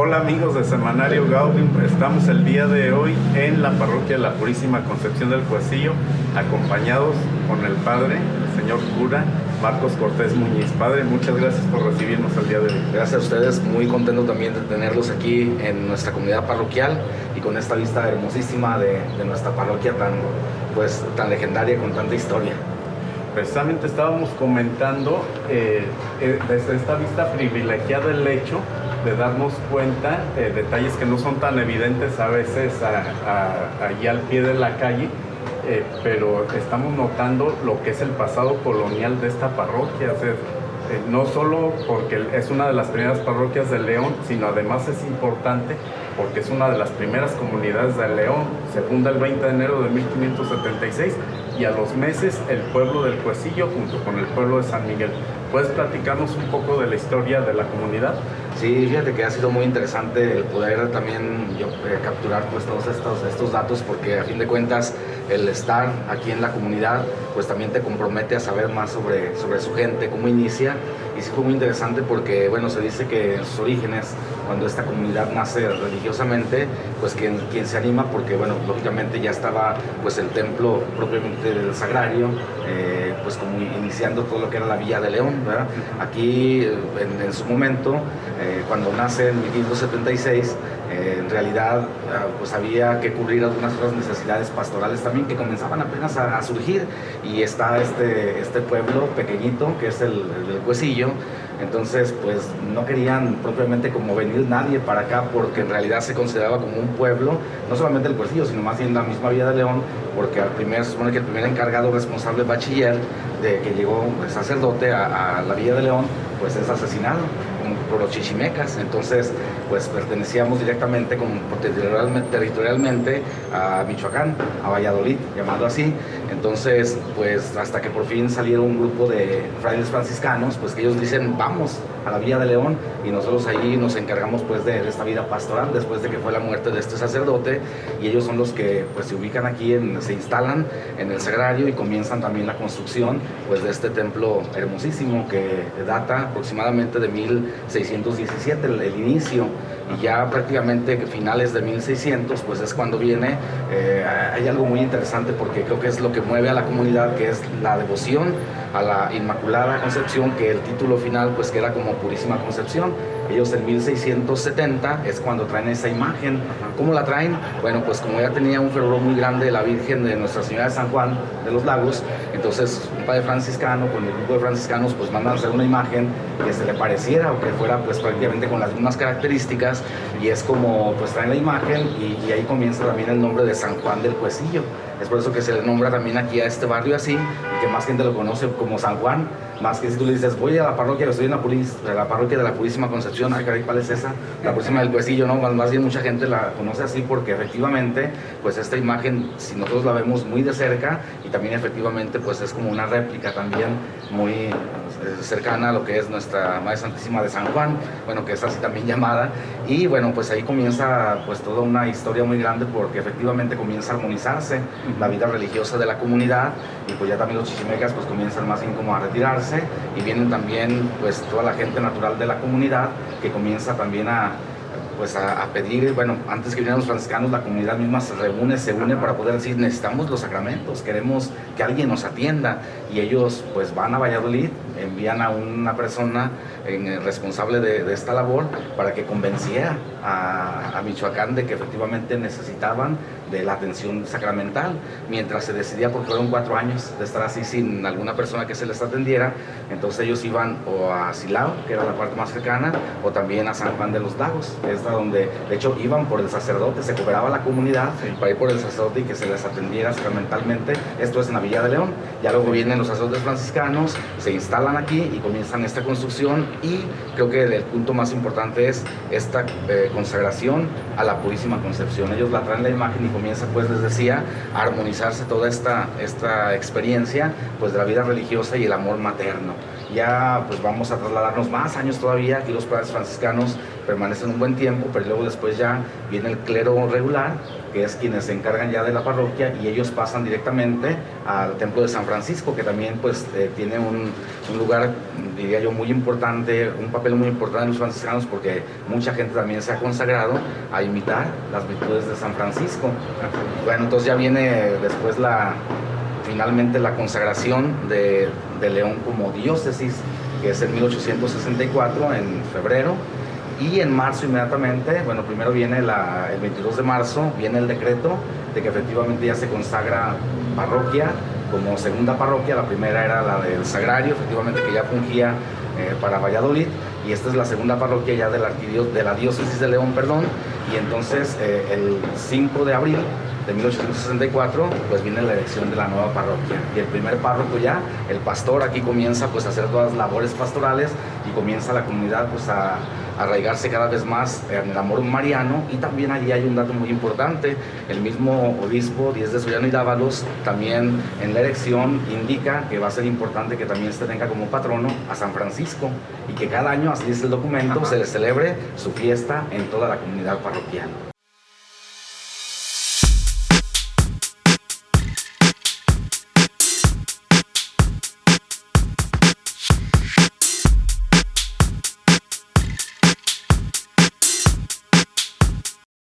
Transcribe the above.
Hola amigos de Semanario Gaudium, estamos el día de hoy en la parroquia de la Purísima Concepción del Cuecillo, acompañados con el Padre, el señor cura Marcos Cortés Muñiz. Padre, muchas gracias por recibirnos el día de hoy. Gracias a ustedes, muy contento también de tenerlos aquí en nuestra comunidad parroquial y con esta vista hermosísima de, de nuestra parroquia tan, pues, tan legendaria, con tanta historia precisamente estábamos comentando eh, eh, desde esta vista privilegiada el hecho de darnos cuenta de detalles que no son tan evidentes a veces allí al pie de la calle, eh, pero estamos notando lo que es el pasado colonial de esta parroquia. no solo porque es una de las primeras parroquias de León, sino además es importante porque es una de las primeras comunidades de León. Se funda el 20 de enero de 1576 y a los meses el pueblo del Cuecillo junto con el pueblo de San Miguel. ¿Puedes platicarnos un poco de la historia de la comunidad? Sí, fíjate que ha sido muy interesante el poder también yo, eh, capturar pues, todos estos, estos datos porque a fin de cuentas el estar aquí en la comunidad pues también te compromete a saber más sobre, sobre su gente, cómo inicia y sí fue muy interesante porque bueno se dice que en sus orígenes cuando esta comunidad nace religiosamente pues quien, quien se anima porque bueno lógicamente ya estaba pues el templo propiamente del sagrario eh, pues como iniciando todo lo que era la Villa de León aquí en, su momento eh, cuando nace en 1576 eh, en realidad ah, pues había que cubrir algunas otras necesidades pastorales también que comenzaban apenas a, surgir. Y está este, este pueblo pequeñito que es el, el, Cuecillo entonces pues no querían propiamente como venir nadie para acá porque en realidad se consideraba como un pueblo no solamente el Cuecillo sino más bien la misma Villa de León porque al primer, se supone que el primer encargado responsable bachiller de que llegó el sacerdote a, a la Villa de León pues es asesinado por los chichimecas, entonces pues pertenecíamos directamente como territorialmente, a Michoacán, a Valladolid, llamado así, entonces pues hasta que por fin salieron un grupo de frailes franciscanos, pues que ellos dicen vamos a la Villa de León y nosotros allí nos encargamos pues de, esta vida pastoral después de que fue la muerte de este sacerdote. Y ellos son los que pues se ubican aquí, en, se instalan en el sagrario y comienzan también la construcción pues de este templo hermosísimo que data aproximadamente de 1617 el, el inicio y ya prácticamente finales de 1600 pues es cuando viene, eh, hay algo muy interesante porque creo que es lo que mueve a la comunidad que es la devoción a la Inmaculada Concepción que el título final pues queda como Purísima Concepción ellos en 1670 es cuando traen esa imagen. ¿Cómo la traen? Bueno, pues como ya tenía un fervor muy grande la Virgen de Nuestra Señora de San Juan de los Lagos, entonces un padre franciscano con el grupo de franciscanos pues mandan hacer una imagen que se le pareciera o que fuera pues prácticamente con las mismas características y es como pues traen la imagen y, ahí comienza también el nombre de San Juan del Cuecillo. Es por eso que se le nombra también aquí a este barrio así y que más gente lo conoce como San Juan más que si tú le dices, voy a la parroquia, estoy en la, parroquia de la Purísima Concepción, caray, ¿cuál es esa? La Purísima del Cuecillo, ¿no? Más, más, bien mucha gente la conoce así porque efectivamente, pues esta imagen, si nosotros la vemos muy de cerca y también efectivamente, pues es como una réplica también muy eh, cercana a lo que es nuestra Madre Santísima de San Juan, bueno, que es así también llamada, y bueno, pues ahí comienza pues toda una historia muy grande porque efectivamente comienza a armonizarse la vida religiosa de la comunidad y pues ya también los chichimecas pues comienzan más bien como a retirarse y vienen también pues toda la gente natural de la comunidad que comienza también a, pues a, pedir, bueno, antes que vinieran los franciscanos, la comunidad misma se reúne, se une para poder decir, necesitamos los sacramentos, queremos que alguien nos atienda, y ellos pues van a Valladolid, envían a una persona en, responsable de, esta labor para que convenciera a, a Michoacán de que efectivamente necesitaban de la atención sacramental, mientras se decidía, porque fueron cuatro años de estar así sin alguna persona que se les atendiera, entonces ellos iban o a Silao, que era la parte más cercana, o también a San Juan de los Lagos, que es donde, de hecho, iban por el sacerdote, se cobraba la comunidad para ir por el sacerdote y que se les atendiera sacramentalmente, esto es en la Villa de León, ya luego vienen los sacerdotes franciscanos, se instalan aquí y comienzan esta construcción y creo que el punto más importante es esta eh, consagración a la Purísima Concepción, ellos la traen la imagen y comienza, pues les decía, a armonizarse toda esta, esta experiencia pues, de la vida religiosa y el amor materno. Ya pues vamos a trasladarnos más años todavía, aquí los padres franciscanos permanecen un buen tiempo, pero luego después ya viene el clero regular, que es quienes se encargan ya de la parroquia y ellos pasan directamente al templo de San Francisco, que también pues eh, tiene un, lugar, diría yo, muy importante, un papel muy importante en los franciscanos porque mucha gente también se ha consagrado a imitar las virtudes de San Francisco. Bueno, entonces ya viene después la, finalmente la consagración de, de León como diócesis, que es en 1864, en febrero, y en marzo inmediatamente, bueno, primero viene la, el 22 de marzo, viene el decreto de que efectivamente ya se consagra parroquia como segunda parroquia, la primera era la del Sagrario, efectivamente que ya fungía eh, para Valladolid, y esta es la segunda parroquia ya de la, de la diócesis de León, perdón, y entonces eh, el 5 de abril de 1864, pues viene la elección de la nueva parroquia. Y el primer párroco ya, el pastor, aquí comienza pues a hacer todas las labores pastorales y comienza la comunidad pues a, a arraigarse cada vez más en el amor mariano. Y también allí hay un dato muy importante, el mismo obispo Díez de Sollano y Dávalos también en la elección indica que va a ser importante que también se tenga como patrono a San Francisco y que cada año, así dice el documento, se le celebre su fiesta en toda la comunidad parroquial.